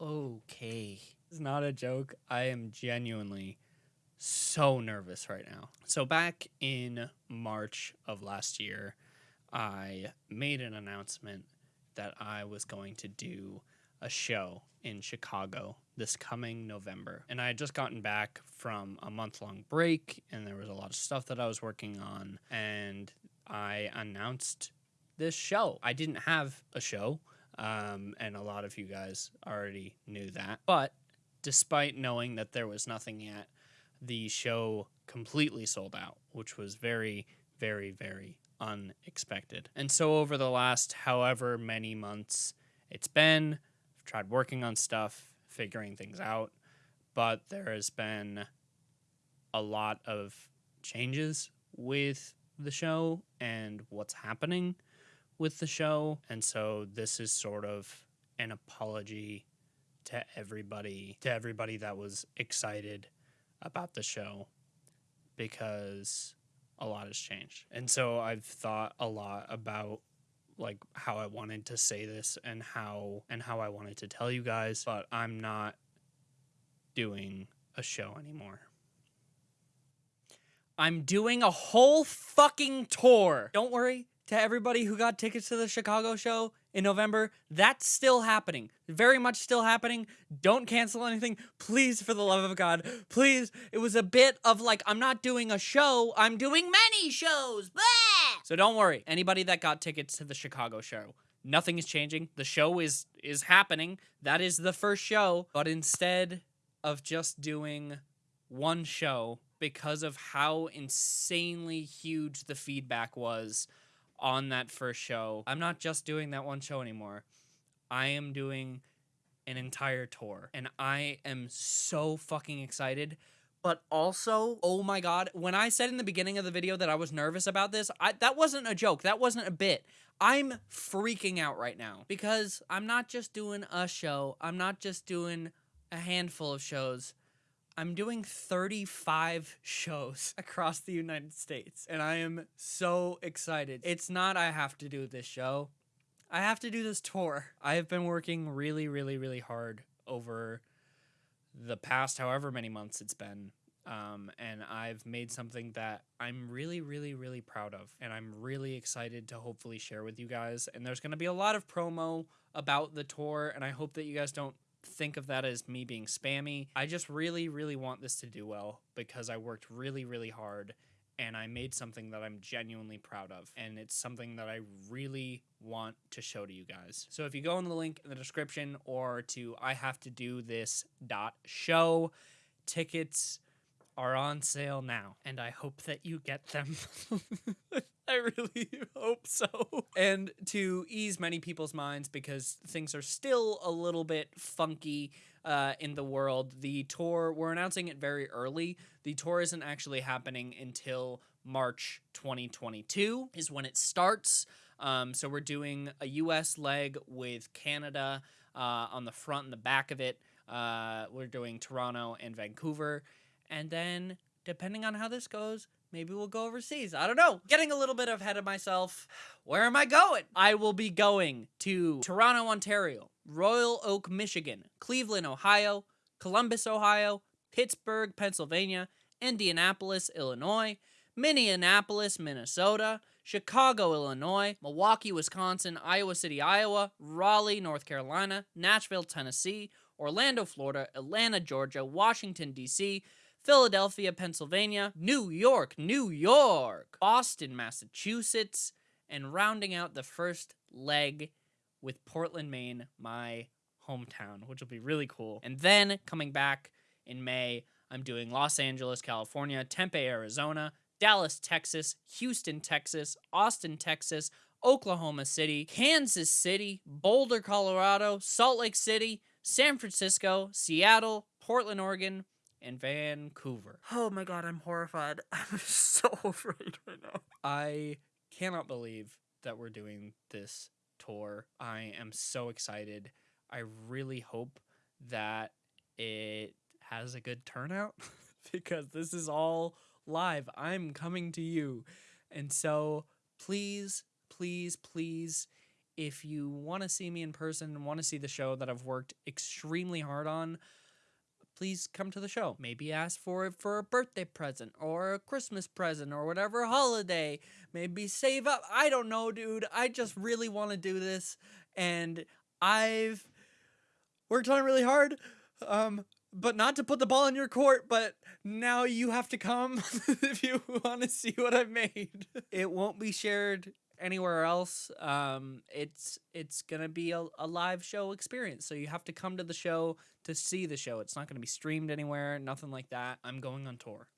okay. It's not a joke. I am genuinely so nervous right now. So, back in March of last year, I made an announcement that I was going to do a show in Chicago this coming November. And I had just gotten back from a month long break, and there was a lot of stuff that I was working on. And I announced this show. I didn't have a show, um, and a lot of you guys already knew that. But despite knowing that there was nothing yet, the show completely sold out, which was very, very, very unexpected. And so, over the last however many months it's been, I've tried working on stuff, figuring things out, but there has been a lot of changes with the show and what's happening with the show. And so, this is sort of an apology to everybody, to everybody that was excited about the show because a lot has changed. And so I've thought a lot about like how I wanted to say this and how and how I wanted to tell you guys, but I'm not doing a show anymore. I'm doing a whole fucking tour. Don't worry, to everybody who got tickets to the Chicago show in November, that's still happening. Very much still happening. Don't cancel anything. Please, for the love of God, please. It was a bit of like, I'm not doing a show, I'm doing many shows. Blah! So don't worry. Anybody that got tickets to the Chicago show, nothing is changing. The show is is happening. That is the first show. But instead of just doing one show, because of how insanely huge the feedback was on that first show. I'm not just doing that one show anymore. I am doing an entire tour and I am so fucking excited. But also, oh my god, when I said in the beginning of the video that I was nervous about this, I, that wasn't a joke. That wasn't a bit. I'm freaking out right now because I'm not just doing a show. I'm not just doing a handful of shows. I'm doing 35 shows across the United States, and I am so excited. It's not I have to do this show, I have to do this tour. I have been working really, really, really hard over the past however many months it's been. Um, and I've made something that I'm really, really, really proud of. And I'm really excited to hopefully share with you guys. And there's going to be a lot of promo about the tour. And I hope that you guys don't think of that as me being spammy. I just really, really want this to do well because I worked really, really hard and I made something that I'm genuinely proud of. And it's something that I really want to show to you guys. So if you go in the link in the description or to I have to do this dot show, tickets are on sale now. And I hope that you get them. I really hope so. And to ease many people's minds, because things are still a little bit funky uh, in the world, the tour, we're announcing it very early. The tour isn't actually happening until March 2022, is when it starts. Um, so we're doing a US leg with Canada uh, on the front and the back of it. Uh, we're doing Toronto and Vancouver. And then, depending on how this goes, Maybe we'll go overseas. I don't know. Getting a little bit ahead of myself. Where am I going? I will be going to Toronto, Ontario, Royal Oak, Michigan, Cleveland, Ohio, Columbus, Ohio, Pittsburgh, Pennsylvania, Indianapolis, Illinois, Minneapolis, Minnesota, Chicago, Illinois, Milwaukee, Wisconsin, Iowa City, Iowa, Raleigh, North Carolina, Nashville, Tennessee, Orlando, Florida, Atlanta, Georgia, Washington, D.C., Philadelphia, Pennsylvania, New York, New York, Boston, Massachusetts, and rounding out the first leg with Portland, Maine, my hometown, which will be really cool. And then coming back in May, I'm doing Los Angeles, California, Tempe, Arizona, Dallas, Texas, Houston, Texas, Austin, Texas, Oklahoma City, Kansas City, Boulder, Colorado, Salt Lake City, San Francisco, Seattle, Portland, Oregon, and Vancouver. Oh my god, I'm horrified. I'm so afraid right now. I cannot believe that we're doing this tour. I am so excited. I really hope that it has a good turnout because this is all live. I'm coming to you. And so please, please, please, if you want to see me in person and want to see the show that I've worked extremely hard on, please come to the show. Maybe ask for it for a birthday present or a Christmas present or whatever holiday. Maybe save up. I don't know, dude. I just really want to do this and I've worked on it really hard. Um but not to put the ball in your court, but now you have to come if you want to see what I've made. It won't be shared anywhere else. Um, it's it's gonna be a, a live show experience, so you have to come to the show to see the show. It's not gonna be streamed anywhere, nothing like that. I'm going on tour,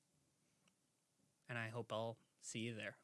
and I hope I'll see you there.